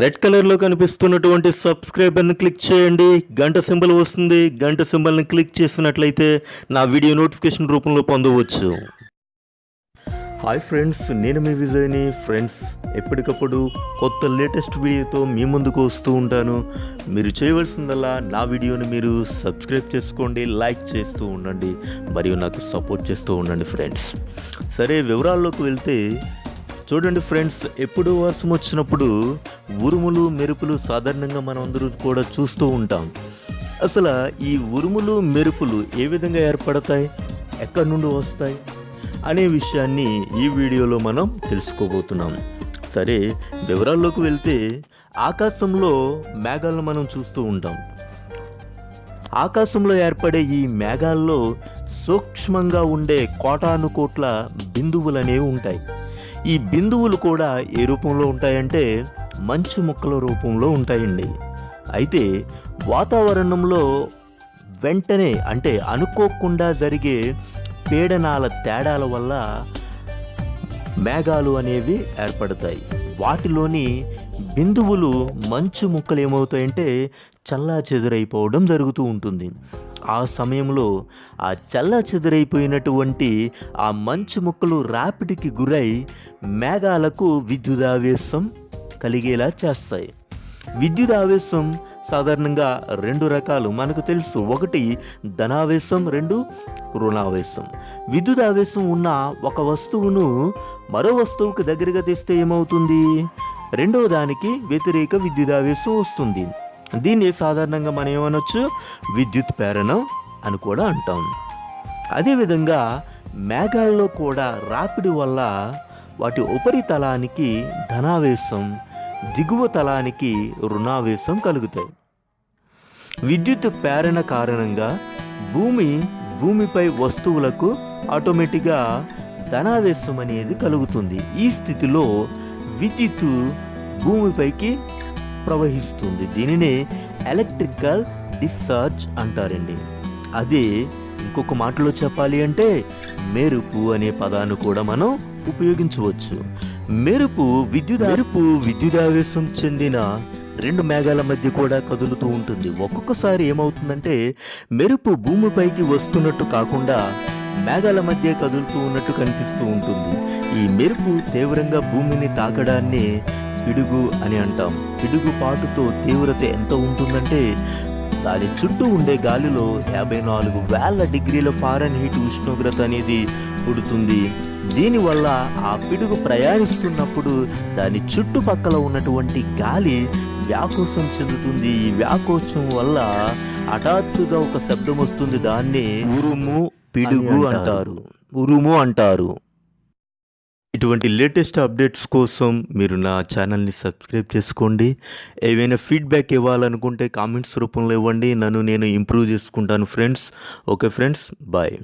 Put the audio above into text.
Red కలర్లో కనిపిస్తున్నటువంటి సబ్స్క్రైబర్ని click చేయండి. గంట సింబల్ వస్తుంది. గంట సింబల్ని క్లిక్ చేసినట్లయితే నా వీడియో నోటిఫికేషన్ రూపంలో పొందవచ్చు. హాయ్ ఫ్రెండ్స్ నేను మీ విజయ్ని. ఫ్రెండ్స్ ఎప్పటికప్పుడు కొత్త లేటెస్ట్ వీడియోతో మీ ముందుకు వస్తూ ఉంటాను. మీరు చేయవలసిందల్లా నా వీడియోని మీరు సబ్స్క్రైబ్ చేసుకోండి లైక్ చేస్తూ ఉండండి మరియు నాకు సపోర్ట్ చేస్తూ ఉండండి ఫ్రెండ్స్. సరే వివరాల్లోకి వెళ్తే చూడండి ఫ్రెండ్స్ ఎప్పుడు వర్షం వచ్చినప్పుడు ఉరుములు మెరుపులు సాధారణంగా మనం అందరూ కూడా చూస్తూ ఉంటాం. అసలు ఈ ఉరుములు మెరుపులు ఏ విధంగా ఏర్పడతాయి? ఎక్కడి నుండి వస్తాయి? అనే విషయాన్ని ఈ వీడియోలో మనం తెలుసుకోబోతున్నాం. సరే వివరాల్లోకి వెళ్తే ఆకాశంలో మేఘాలను మనం చూస్తూ ఉంటాం. ఆకాశంలో ఏర్పడే ఈ మేఘాల్లో సూక్ష్మంగా ఉండే కోటాను కోట్ల బిందువులు అనేవి ఉంటాయి. ఈ బిందువులు కూడా ఏ రూపంలో ఉంటాయంటే మంచు ముక్కల రూపంలో ఉంటాయండి. అయితే వాతావరణంలో వెంటనే అంటే అనుకోకుండా జరిగే పీడనాల తేడాల వల్ల మేఘాలు అనేవి ఏర్పడతాయి. వాటిలోని బిందువులు మంచు ముక్కలు ఏమవుతాయంటే చల్లా చెదురైపోవడం జరుగుతూ ఉంటుంది. ఆ సమయంలో ఆ చల్లా చెదురైపోయినటువంటి ఆ మంచు ముక్కలు రాపిడికి గురై మేఘాలకు విద్యుదావేశం కలిగేలా చేస్తాయి. విద్యుత్ ఆవేశం సాధారణంగా రెండు రకాలు. మనకు తెలుసు ఒకటి ధనావేశం రెండు రుణావేశం. విద్యుత్ ఆవేశం ఉన్న ఒక వస్తువును మరో వస్తువుకు దగ్గరగా తెస్తే ఏమవుతుంది? రెండవ దానికి వ్యతిరేక విద్యుదావేశం వస్తుంది. దీన్ని సాధారణంగా మనం ఏమనొచ్చు? విద్యుత్ ప్రేరణ అని కూడా అంటాం. అదేవిధంగా మేఘాల్లో కూడా రాపిడి వల్ల వాటి ఉపరితలానికి ధనావేశం దిగువ తలానికి రుణావేశం కలుగుతాయి. విద్యుత్ ప్రేరణ కారణంగా భూమి భూమిపై వస్తువులకు ఆటోమేటిక్గా ధనావేశం అనేది కలుగుతుంది. ఈ స్థితిలో విద్యుత్ భూమిపైకి ప్రవహిస్తుంది. దీనినే ఎలక్ట్రికల్ డిశ్చార్జ్ అంటారండి. అదే ఇంకొక మాటలో చెప్పాలి అంటే మెరుపు అనే పదాన్ని కూడా మనం ఉపయోగించవచ్చు. మెరుపు విద్యుత్ మెరుపు విద్యుదావేశం చెందిన రెండు మేఘాల మధ్య కూడా కదులుతూ ఉంటుంది. ఒక్కొక్కసారి ఏమవుతుందంటే మెరుపు భూమిపైకి వస్తున్నట్టు కాకుండా మేఘాల మధ్య కదులుతూ ఉన్నట్టు కనిపిస్తూ ఉంటుంది. ఈ మెరుపు తీవ్రంగా భూమిని తాకడాన్ని పిడుగు అని అంటాం. పిడుగు పాటుతో తీవ్రత ఎంత ఉంటుందంటే దాని చుట్టూ ఉండే గాలిలో యాభై నాలుగు వేల డిగ్రీల ఫారెన్ హీట్ ఉష్ణోగ్రత అనేది పుడుతుంది. దీనివల్ల ఆ పిడుగు ప్రయాణిస్తున్నప్పుడు దాని చుట్టుపక్కల ఉన్నటువంటి గాలి వ్యాకోచం చెందుతుంది. ఈ వ్యాకోచం వల్ల హఠాత్తుగా ఒక శబ్దం వస్తుంది. దాన్ని ఉరుము పిడుగు అంటారు. ఉరుము అంటారు. ఇటువంటి లేటెస్ట్ అప్డేట్స్ కోసం మీరు నా ఛానల్ని సబ్స్క్రైబ్ చేసుకోండి. ఏవైనా ఫీడ్బ్యాక్ ఇవ్వాలనుకుంటే కామెంట్స్ రూపంలో ఇవ్వండి. నన్ను నేను ఇంప్రూవ్ చేసుకుంటాను ఫ్రెండ్స్. Okay friends. బాయ్.